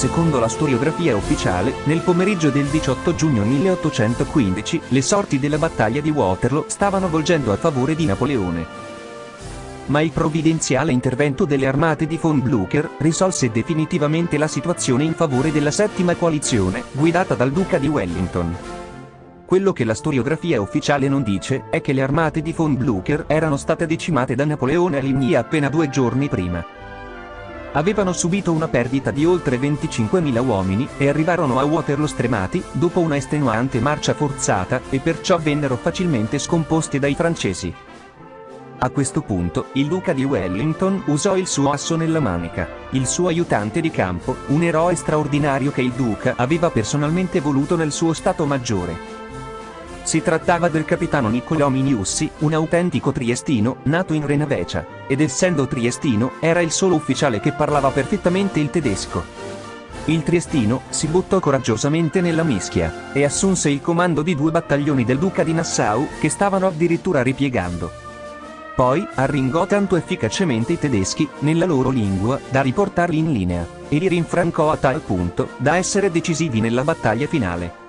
Secondo la storiografia ufficiale, nel pomeriggio del 18 giugno 1815, le sorti della battaglia di Waterloo stavano volgendo a favore di Napoleone ma il provvidenziale intervento delle armate di von Blücher risolse definitivamente la situazione in favore della settima coalizione, guidata dal duca di Wellington. Quello che la storiografia ufficiale non dice è che le armate di von Blücher erano state decimate da Napoleone a Ligny appena due giorni prima. Avevano subito una perdita di oltre 25.000 uomini e arrivarono a Waterloo stremati, dopo una estenuante marcia forzata, e perciò vennero facilmente scomposti dai francesi. A questo punto, il duca di Wellington usò il suo asso nella manica. Il suo aiutante di campo, un eroe straordinario che il duca aveva personalmente voluto nel suo stato maggiore. Si trattava del capitano Niccolò Miniussi, un autentico triestino, nato in Renavecia, ed essendo triestino, era il solo ufficiale che parlava perfettamente il tedesco. Il triestino si buttò coraggiosamente nella mischia, e assunse il comando di due battaglioni del duca di Nassau, che stavano addirittura ripiegando. Poi, arringò tanto efficacemente i tedeschi, nella loro lingua, da riportarli in linea, e li rinfrancò a tal punto, da essere decisivi nella battaglia finale.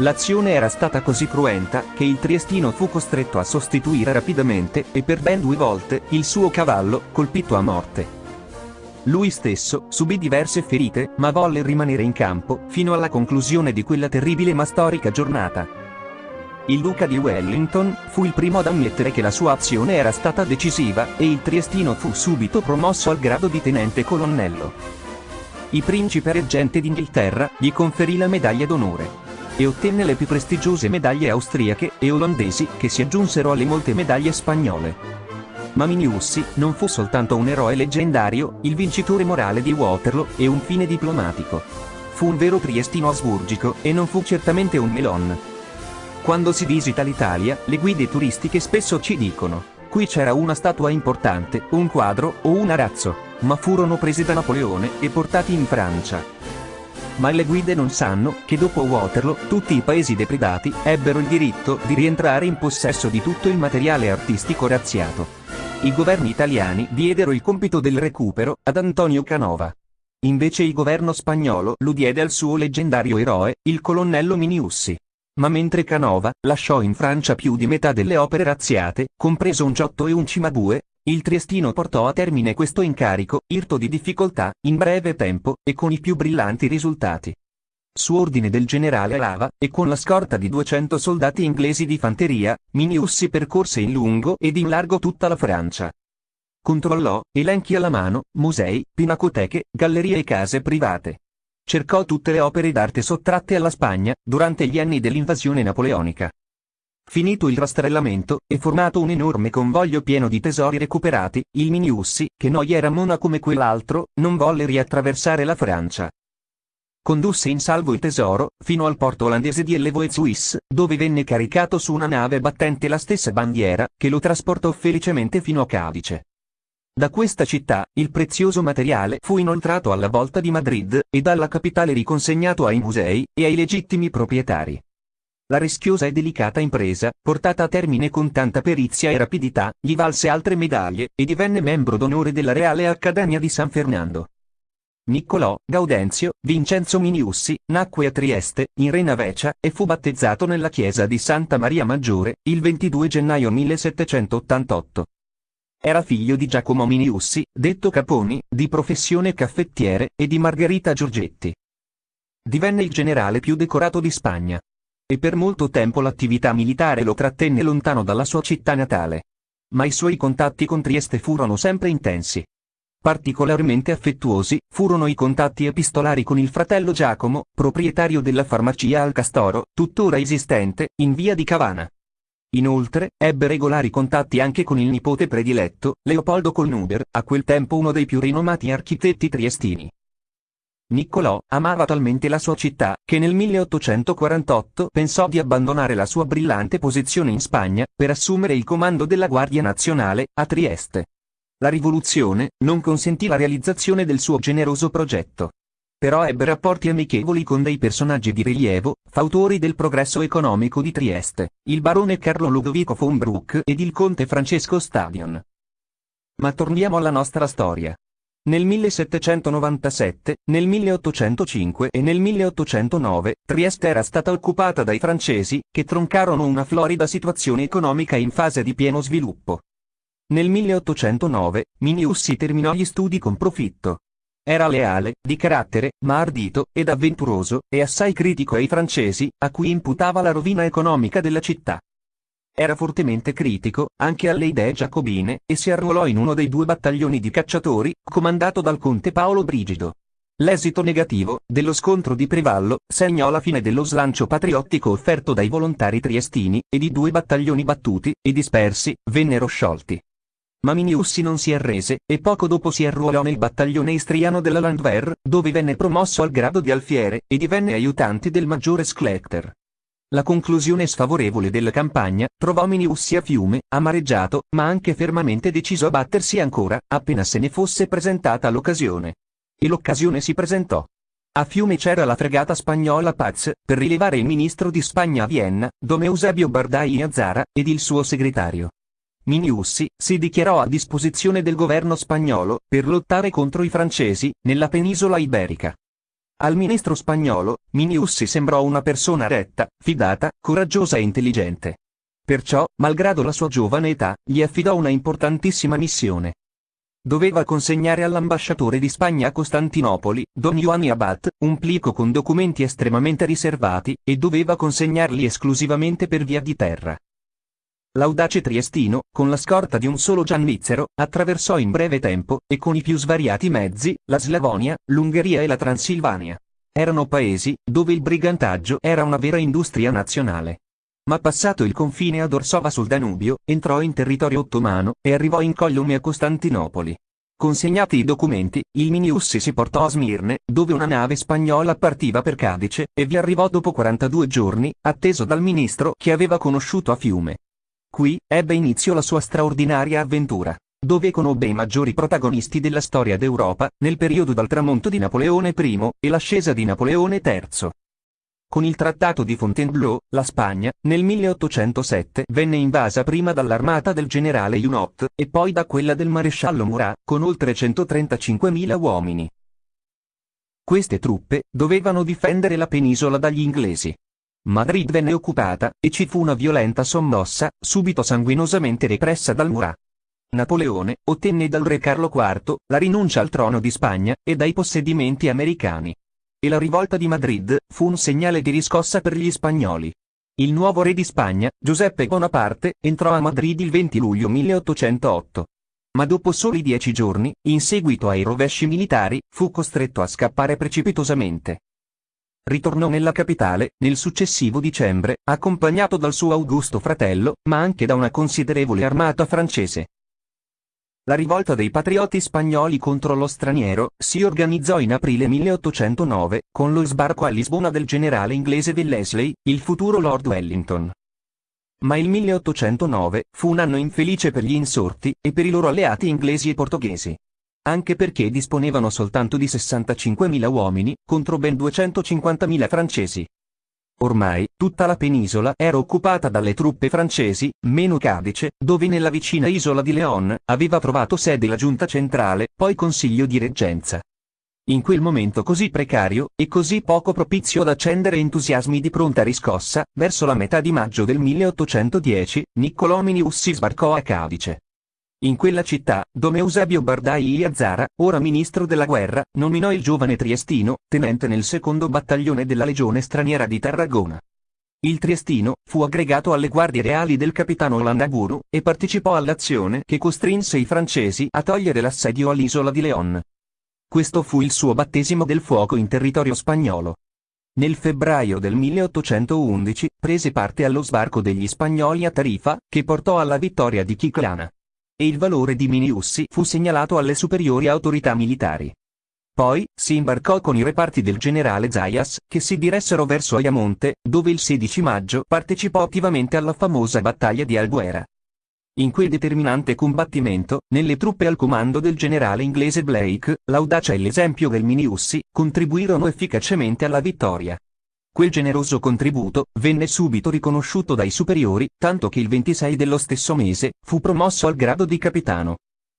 L'azione era stata così cruenta, che il triestino fu costretto a sostituire rapidamente, e per ben due volte, il suo cavallo, colpito a morte. Lui stesso, subì diverse ferite, ma volle rimanere in campo, fino alla conclusione di quella terribile ma storica giornata. Il duca di Wellington fu il primo ad ammettere che la sua azione era stata decisiva, e il triestino fu subito promosso al grado di tenente colonnello. Il principe reggente d'Inghilterra gli conferì la medaglia d'onore e ottenne le più prestigiose medaglie austriache e olandesi che si aggiunsero alle molte medaglie spagnole. Ma Miniussi non fu soltanto un eroe leggendario, il vincitore morale di Waterloo e un fine diplomatico. Fu un vero triestino asburgico e non fu certamente un melon. Quando si visita l'Italia, le guide turistiche spesso ci dicono, qui c'era una statua importante, un quadro o un arazzo, ma furono presi da Napoleone e portati in Francia. Ma le guide non sanno che dopo Waterloo tutti i paesi depredati ebbero il diritto di rientrare in possesso di tutto il materiale artistico razziato. I governi italiani diedero il compito del recupero ad Antonio Canova. Invece il governo spagnolo lo diede al suo leggendario eroe, il colonnello Miniussi. Ma mentre Canova lasciò in Francia più di metà delle opere razziate, compreso un Giotto e un Cimabue, il triestino portò a termine questo incarico, irto di difficoltà, in breve tempo, e con i più brillanti risultati. Su ordine del generale Lava, e con la scorta di 200 soldati inglesi di fanteria, Minius si percorse in lungo ed in largo tutta la Francia. Controllò, elenchi alla mano, musei, pinacoteche, gallerie e case private cercò tutte le opere d'arte sottratte alla Spagna, durante gli anni dell'invasione napoleonica. Finito il rastrellamento, e formato un enorme convoglio pieno di tesori recuperati, il Miniussi, che non era mona come quell'altro, non volle riattraversare la Francia. Condusse in salvo il tesoro, fino al porto olandese di Helvoetshuis, dove venne caricato su una nave battente la stessa bandiera, che lo trasportò felicemente fino a Cadice. Da questa città, il prezioso materiale fu inoltrato alla volta di Madrid, e dalla capitale riconsegnato ai musei, e ai legittimi proprietari. La rischiosa e delicata impresa, portata a termine con tanta perizia e rapidità, gli valse altre medaglie, e divenne membro d'onore della Reale Accademia di San Fernando. Niccolò Gaudenzio Vincenzo Miniussi nacque a Trieste, in Renavecia, e fu battezzato nella chiesa di Santa Maria Maggiore, il 22 gennaio 1788. Era figlio di Giacomo Miniussi, detto Caponi, di professione caffettiere, e di Margherita Giorgetti. Divenne il generale più decorato di Spagna. E per molto tempo l'attività militare lo trattenne lontano dalla sua città natale. Ma i suoi contatti con Trieste furono sempre intensi. Particolarmente affettuosi furono i contatti epistolari con il fratello Giacomo, proprietario della farmacia al Castoro, tuttora esistente, in via di Cavana. Inoltre, ebbe regolari contatti anche con il nipote prediletto, Leopoldo Colnuder, a quel tempo uno dei più rinomati architetti triestini. Niccolò amava talmente la sua città, che nel 1848 pensò di abbandonare la sua brillante posizione in Spagna, per assumere il comando della Guardia Nazionale, a Trieste. La rivoluzione non consentì la realizzazione del suo generoso progetto però ebbe rapporti amichevoli con dei personaggi di rilievo, fautori del progresso economico di Trieste, il barone Carlo Ludovico von Bruck ed il conte Francesco Stadion. Ma torniamo alla nostra storia. Nel 1797, nel 1805 e nel 1809, Trieste era stata occupata dai francesi, che troncarono una florida situazione economica in fase di pieno sviluppo. Nel 1809, Miniussi terminò gli studi con profitto. Era leale, di carattere, ma ardito ed avventuroso, e assai critico ai francesi, a cui imputava la rovina economica della città. Era fortemente critico, anche alle idee giacobine, e si arruolò in uno dei due battaglioni di cacciatori, comandato dal conte Paolo Brigido. L'esito negativo, dello scontro di Prevallo, segnò la fine dello slancio patriottico offerto dai volontari triestini, ed i due battaglioni battuti, e dispersi, vennero sciolti. Ma Miniussi non si arrese, e poco dopo si arruolò nel battaglione istriano della Landwehr, dove venne promosso al grado di alfiere, e divenne aiutante del maggiore Schlechter. La conclusione sfavorevole della campagna trovò Miniussi a fiume, amareggiato, ma anche fermamente deciso a battersi ancora, appena se ne fosse presentata l'occasione. E l'occasione si presentò. A fiume c'era la fregata spagnola Paz, per rilevare il ministro di Spagna a Vienna, Don Eusebio Bardai Azzara, ed il suo segretario. Miniussi si dichiarò a disposizione del governo spagnolo, per lottare contro i francesi, nella penisola iberica. Al ministro spagnolo, Miniussi sembrò una persona retta, fidata, coraggiosa e intelligente. Perciò, malgrado la sua giovane età, gli affidò una importantissima missione. Doveva consegnare all'ambasciatore di Spagna a Costantinopoli, Don Ioanni Abad, un plico con documenti estremamente riservati, e doveva consegnarli esclusivamente per via di terra. L'audace triestino, con la scorta di un solo giannizzero, attraversò in breve tempo, e con i più svariati mezzi, la Slavonia, l'Ungheria e la Transilvania. Erano paesi, dove il brigantaggio era una vera industria nazionale. Ma passato il confine ad Orsova sul Danubio, entrò in territorio ottomano, e arrivò in collume a Costantinopoli. Consegnati i documenti, il Miniussi si portò a Smirne, dove una nave spagnola partiva per Cadice, e vi arrivò dopo 42 giorni, atteso dal ministro che aveva conosciuto a Fiume. Qui, ebbe inizio la sua straordinaria avventura, dove conobbe i maggiori protagonisti della storia d'Europa, nel periodo dal tramonto di Napoleone I, e l'ascesa di Napoleone III. Con il trattato di Fontainebleau, la Spagna, nel 1807, venne invasa prima dall'armata del generale Junot, e poi da quella del maresciallo Murat, con oltre 135.000 uomini. Queste truppe, dovevano difendere la penisola dagli inglesi. Madrid venne occupata, e ci fu una violenta sommossa, subito sanguinosamente repressa dal Murat. Napoleone ottenne dal re Carlo IV la rinuncia al trono di Spagna e dai possedimenti americani. E la rivolta di Madrid fu un segnale di riscossa per gli spagnoli. Il nuovo re di Spagna, Giuseppe Bonaparte, entrò a Madrid il 20 luglio 1808. Ma dopo soli dieci giorni, in seguito ai rovesci militari, fu costretto a scappare precipitosamente ritornò nella capitale, nel successivo dicembre, accompagnato dal suo augusto fratello, ma anche da una considerevole armata francese. La rivolta dei patrioti spagnoli contro lo straniero si organizzò in aprile 1809, con lo sbarco a Lisbona del generale inglese Wellesley, il futuro Lord Wellington. Ma il 1809 fu un anno infelice per gli insorti, e per i loro alleati inglesi e portoghesi anche perché disponevano soltanto di 65.000 uomini, contro ben 250.000 francesi. Ormai, tutta la penisola era occupata dalle truppe francesi, meno Cadice, dove nella vicina isola di Leon aveva trovato sede la giunta centrale, poi consiglio di reggenza. In quel momento così precario, e così poco propizio ad accendere entusiasmi di pronta riscossa, verso la metà di maggio del 1810, Niccolò Minius sbarcò a Cadice. In quella città, Don Eusebio Bardai Azzara, ora ministro della guerra, nominò il giovane Triestino, tenente nel secondo battaglione della legione straniera di Tarragona. Il Triestino fu aggregato alle guardie reali del capitano Landaguru e partecipò all'azione che costrinse i francesi a togliere l'assedio all'isola di Leon. Questo fu il suo battesimo del fuoco in territorio spagnolo. Nel febbraio del 1811 prese parte allo sbarco degli spagnoli a Tarifa, che portò alla vittoria di Chiclana e il valore di Miniussi fu segnalato alle superiori autorità militari. Poi, si imbarcò con i reparti del generale Zayas, che si diressero verso Ayamonte, dove il 16 maggio partecipò attivamente alla famosa battaglia di Albuera. In quel determinante combattimento, nelle truppe al comando del generale inglese Blake, l'audacia e l'esempio del Miniussi contribuirono efficacemente alla vittoria. Quel generoso contributo venne subito riconosciuto dai superiori, tanto che il 26 dello stesso mese fu promosso al grado di capitano.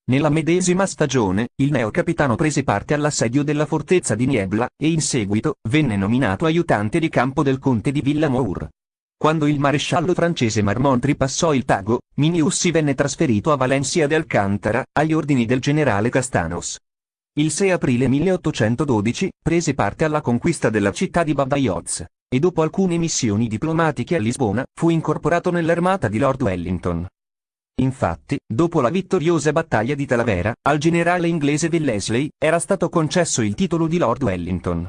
Nella medesima stagione, il neocapitano prese parte all'assedio della fortezza di Niebla, e in seguito, venne nominato aiutante di campo del conte di Villamour. Quando il maresciallo francese Marmont ripassò il Tago, Miniussi venne trasferito a Valencia de Alcántara, agli ordini del generale Castanos. Il 6 aprile 1812, prese parte alla conquista della città di Badajoz, e dopo alcune missioni diplomatiche a Lisbona, fu incorporato nell'armata di Lord Wellington. Infatti, dopo la vittoriosa battaglia di Talavera, al generale inglese Wellesley, era stato concesso il titolo di Lord Wellington.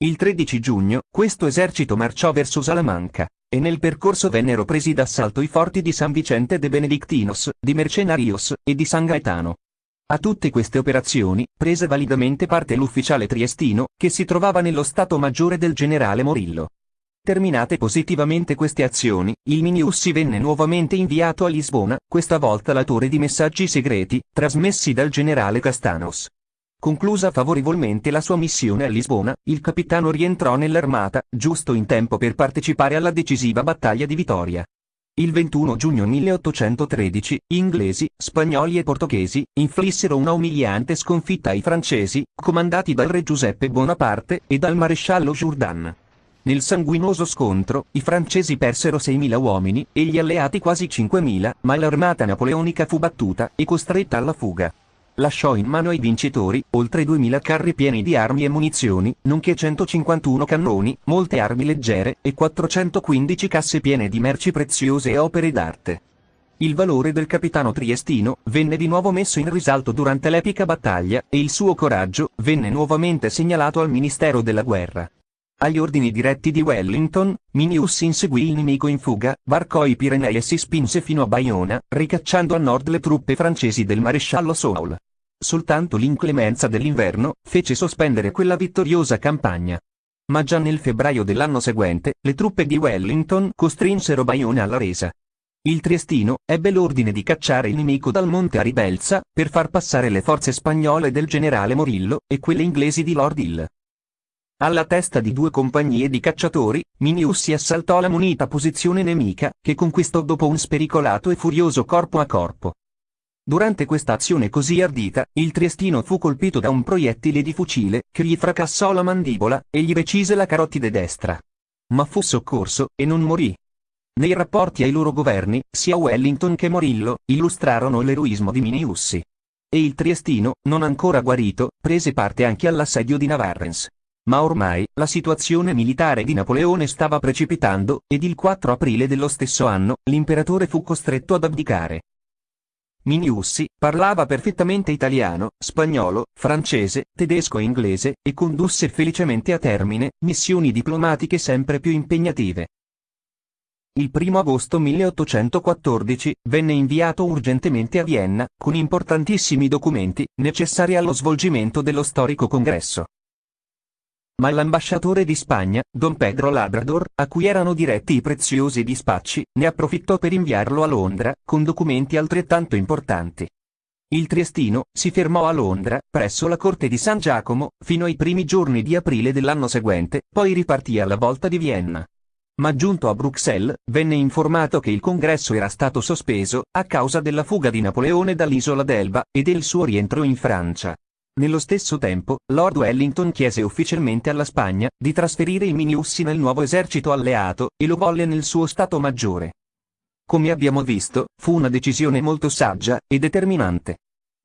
Il 13 giugno, questo esercito marciò verso Salamanca, e nel percorso vennero presi d'assalto i forti di San Vicente de Benedictinos, di Mercenarios, e di San Gaetano. A tutte queste operazioni, prese validamente parte l'ufficiale triestino, che si trovava nello stato maggiore del generale Morillo. Terminate positivamente queste azioni, il Miniussi venne nuovamente inviato a Lisbona, questa volta l'autore di messaggi segreti, trasmessi dal generale Castanos. Conclusa favorevolmente la sua missione a Lisbona, il capitano rientrò nell'armata, giusto in tempo per partecipare alla decisiva battaglia di Vitoria. Il 21 giugno 1813, inglesi, spagnoli e portoghesi, inflissero una umiliante sconfitta ai francesi, comandati dal re Giuseppe Bonaparte, e dal maresciallo Jourdan. Nel sanguinoso scontro, i francesi persero 6.000 uomini, e gli alleati quasi 5.000, ma l'armata napoleonica fu battuta, e costretta alla fuga lasciò in mano ai vincitori, oltre 2000 carri pieni di armi e munizioni, nonché 151 cannoni, molte armi leggere, e 415 casse piene di merci preziose e opere d'arte. Il valore del capitano triestino venne di nuovo messo in risalto durante l'epica battaglia, e il suo coraggio venne nuovamente segnalato al Ministero della Guerra. Agli ordini diretti di Wellington, Minius inseguì il nemico in fuga, varcò i Pirenei e si spinse fino a Bayona, ricacciando a nord le truppe francesi del maresciallo Soule. Soltanto l'inclemenza dell'inverno fece sospendere quella vittoriosa campagna. Ma già nel febbraio dell'anno seguente, le truppe di Wellington costrinsero Bayona alla resa. Il Triestino ebbe l'ordine di cacciare il nemico dal monte Aribelza, per far passare le forze spagnole del generale Morillo, e quelle inglesi di Lord Hill. Alla testa di due compagnie di cacciatori, Minius si assaltò la munita posizione nemica, che conquistò dopo un spericolato e furioso corpo a corpo. Durante questa azione così ardita, il triestino fu colpito da un proiettile di fucile, che gli fracassò la mandibola, e gli recise la carotide destra. Ma fu soccorso, e non morì. Nei rapporti ai loro governi, sia Wellington che Morillo, illustrarono l'eroismo di Miniussi. E il triestino, non ancora guarito, prese parte anche all'assedio di Navarrens. Ma ormai, la situazione militare di Napoleone stava precipitando, ed il 4 aprile dello stesso anno, l'imperatore fu costretto ad abdicare. Miniussi, parlava perfettamente italiano, spagnolo, francese, tedesco e inglese, e condusse felicemente a termine, missioni diplomatiche sempre più impegnative. Il 1 agosto 1814, venne inviato urgentemente a Vienna, con importantissimi documenti, necessari allo svolgimento dello storico congresso. Ma l'ambasciatore di Spagna, Don Pedro Labrador, a cui erano diretti i preziosi dispacci, ne approfittò per inviarlo a Londra, con documenti altrettanto importanti. Il triestino si fermò a Londra, presso la corte di San Giacomo, fino ai primi giorni di aprile dell'anno seguente, poi ripartì alla volta di Vienna. Ma giunto a Bruxelles, venne informato che il congresso era stato sospeso, a causa della fuga di Napoleone dall'isola d'Elba, e del suo rientro in Francia. Nello stesso tempo, Lord Wellington chiese ufficialmente alla Spagna di trasferire i Miniussi nel nuovo esercito alleato, e lo volle nel suo Stato Maggiore. Come abbiamo visto, fu una decisione molto saggia e determinante.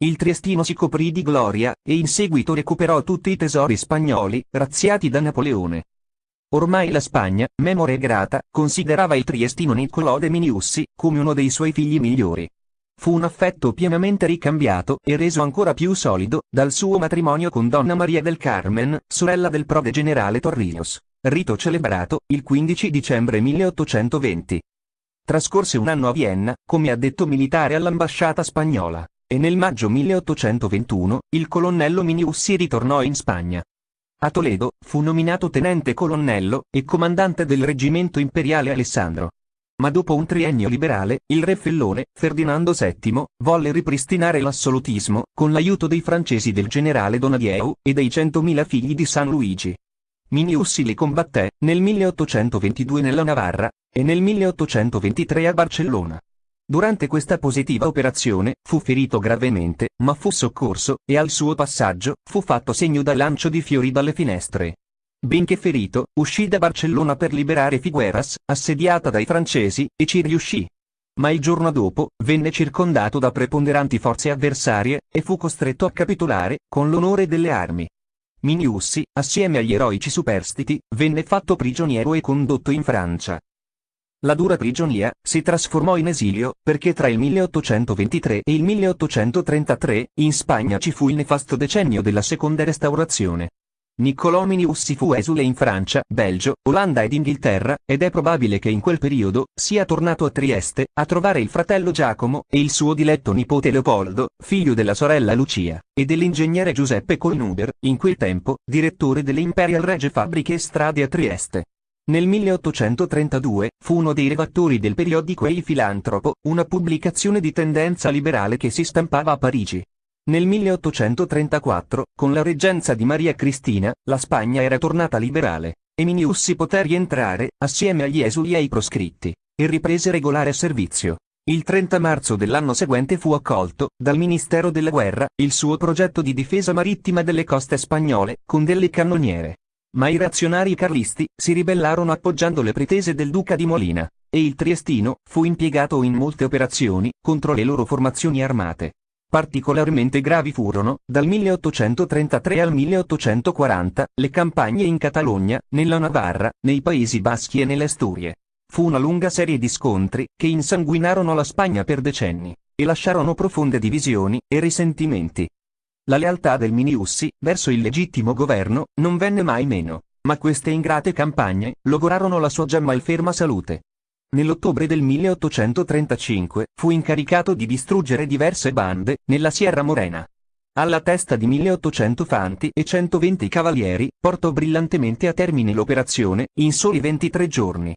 Il Triestino si coprì di gloria, e in seguito recuperò tutti i tesori spagnoli, razziati da Napoleone. Ormai la Spagna, memore grata, considerava il Triestino Niccolò de Miniussi come uno dei suoi figli migliori. Fu un affetto pienamente ricambiato e reso ancora più solido dal suo matrimonio con Donna Maria del Carmen, sorella del prode generale Torrijos, rito celebrato il 15 dicembre 1820. Trascorse un anno a Vienna, come addetto militare all'ambasciata spagnola, e nel maggio 1821 il colonnello Miniussi ritornò in Spagna. A Toledo, fu nominato tenente colonnello e comandante del reggimento imperiale Alessandro ma dopo un triennio liberale, il re Fellone, Ferdinando VII, volle ripristinare l'assolutismo, con l'aiuto dei francesi del generale Donadieu, e dei centomila figli di San Luigi. Miniussi li combatté, nel 1822 nella Navarra, e nel 1823 a Barcellona. Durante questa positiva operazione, fu ferito gravemente, ma fu soccorso, e al suo passaggio, fu fatto segno da lancio di fiori dalle finestre. Benché ferito, uscì da Barcellona per liberare Figueras, assediata dai francesi, e ci riuscì. Ma il giorno dopo, venne circondato da preponderanti forze avversarie, e fu costretto a capitolare, con l'onore delle armi. Miniussi, assieme agli eroici superstiti, venne fatto prigioniero e condotto in Francia. La dura prigionia si trasformò in esilio, perché tra il 1823 e il 1833, in Spagna ci fu il nefasto decennio della seconda restaurazione. Niccolò Miniussi fu esule in Francia, Belgio, Olanda ed Inghilterra, ed è probabile che in quel periodo sia tornato a Trieste, a trovare il fratello Giacomo e il suo diletto nipote Leopoldo, figlio della sorella Lucia, e dell'ingegnere Giuseppe Colnuber, in quel tempo, direttore delle Imperial Regie Fabbriche e Strade a Trieste. Nel 1832, fu uno dei redattori del periodico Il Filantropo, una pubblicazione di tendenza liberale che si stampava a Parigi. Nel 1834, con la reggenza di Maria Cristina, la Spagna era tornata liberale, e Miniussi poté rientrare, assieme agli esuli e ai proscritti, e riprese regolare servizio. Il 30 marzo dell'anno seguente fu accolto, dal Ministero della Guerra, il suo progetto di difesa marittima delle coste spagnole, con delle cannoniere. Ma i reazionari carlisti si ribellarono appoggiando le pretese del duca di Molina, e il triestino fu impiegato in molte operazioni contro le loro formazioni armate. Particolarmente gravi furono, dal 1833 al 1840, le campagne in Catalogna, nella Navarra, nei Paesi Baschi e nelle Asturie. Fu una lunga serie di scontri, che insanguinarono la Spagna per decenni, e lasciarono profonde divisioni e risentimenti. La lealtà del Miniussi, verso il legittimo governo, non venne mai meno, ma queste ingrate campagne, logorarono la sua già malferma salute. Nell'ottobre del 1835, fu incaricato di distruggere diverse bande, nella Sierra Morena. Alla testa di 1800 fanti e 120 cavalieri, portò brillantemente a termine l'operazione, in soli 23 giorni.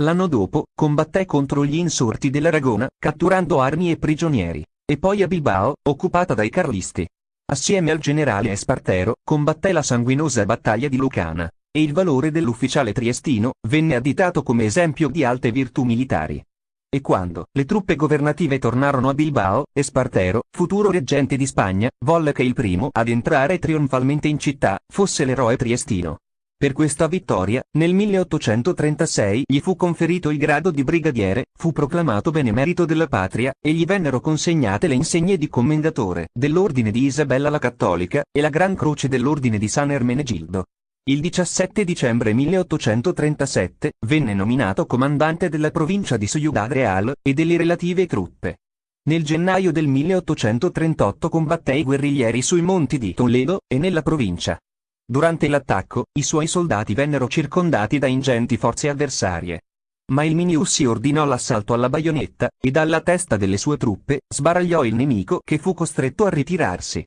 L'anno dopo, combatté contro gli insorti dell'Aragona, catturando armi e prigionieri, e poi a Bilbao, occupata dai carlisti. Assieme al generale Espartero, combatté la sanguinosa battaglia di Lucana, e il valore dell'ufficiale triestino venne additato come esempio di alte virtù militari. E quando le truppe governative tornarono a Bilbao, Espartero, futuro reggente di Spagna, volle che il primo ad entrare trionfalmente in città fosse l'eroe triestino. Per questa vittoria, nel 1836 gli fu conferito il grado di brigadiere, fu proclamato benemerito della patria, e gli vennero consegnate le insegne di commendatore dell'Ordine di Isabella la Cattolica e la Gran Croce dell'Ordine di San Ermenegildo. Il 17 dicembre 1837 venne nominato comandante della provincia di Ciudad Real e delle relative truppe. Nel gennaio del 1838 combatté i guerriglieri sui monti di Toledo e nella provincia. Durante l'attacco, i suoi soldati vennero circondati da ingenti forze avversarie. Ma il Miniussi ordinò l'assalto alla baionetta, e dalla testa delle sue truppe, sbaragliò il nemico che fu costretto a ritirarsi.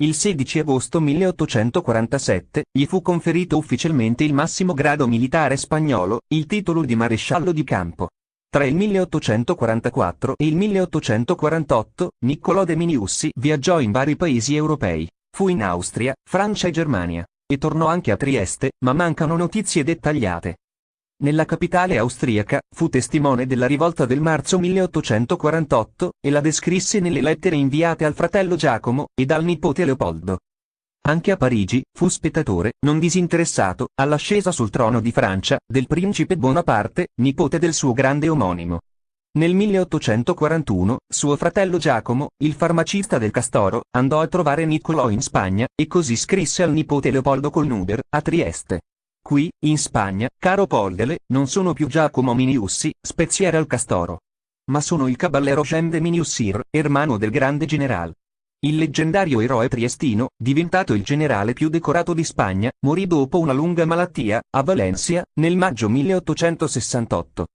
Il 16 agosto 1847, gli fu conferito ufficialmente il massimo grado militare spagnolo, il titolo di maresciallo di campo. Tra il 1844 e il 1848, Niccolò de Miniussi viaggiò in vari paesi europei. Fu in Austria, Francia e Germania. E tornò anche a Trieste, ma mancano notizie dettagliate. Nella capitale austriaca, fu testimone della rivolta del marzo 1848, e la descrisse nelle lettere inviate al fratello Giacomo, ed al nipote Leopoldo. Anche a Parigi, fu spettatore, non disinteressato, all'ascesa sul trono di Francia, del principe Bonaparte, nipote del suo grande omonimo. Nel 1841, suo fratello Giacomo, il farmacista del Castoro, andò a trovare Niccolò in Spagna, e così scrisse al nipote Leopoldo Colnuber, a Trieste. Qui, in Spagna, caro Poldele, non sono più Giacomo Miniussi, speziere al Castoro. Ma sono il caballero Jean de Miniussir, ermano del grande general. Il leggendario eroe triestino, diventato il generale più decorato di Spagna, morì dopo una lunga malattia, a Valencia, nel maggio 1868.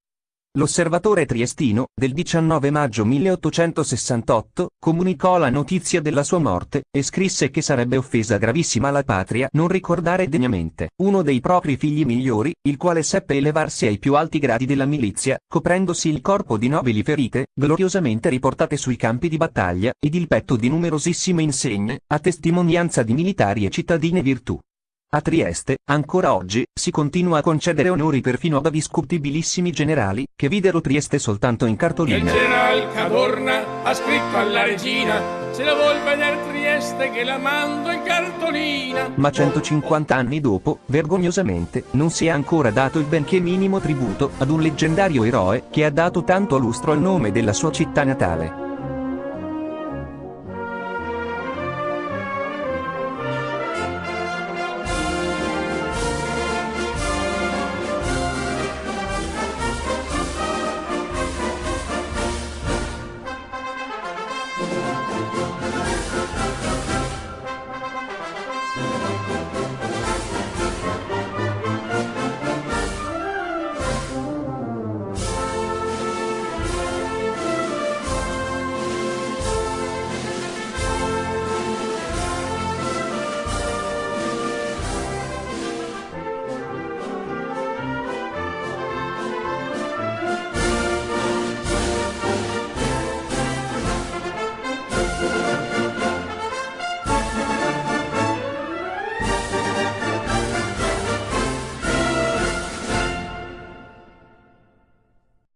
L'osservatore triestino, del 19 maggio 1868, comunicò la notizia della sua morte, e scrisse che sarebbe offesa gravissima alla patria non ricordare degnamente uno dei propri figli migliori, il quale seppe elevarsi ai più alti gradi della milizia, coprendosi il corpo di nobili ferite, gloriosamente riportate sui campi di battaglia, ed il petto di numerosissime insegne, a testimonianza di militari e cittadine virtù. A Trieste, ancora oggi, si continua a concedere onori perfino ad discutibilissimi generali, che videro Trieste soltanto in Il cartolina. general Cadorna ha scritto alla regina Se la vuol vedere Trieste che la mando in cartolina Ma 150 anni dopo, vergognosamente, non si è ancora dato il benché minimo tributo ad un leggendario eroe che ha dato tanto lustro al nome della sua città natale.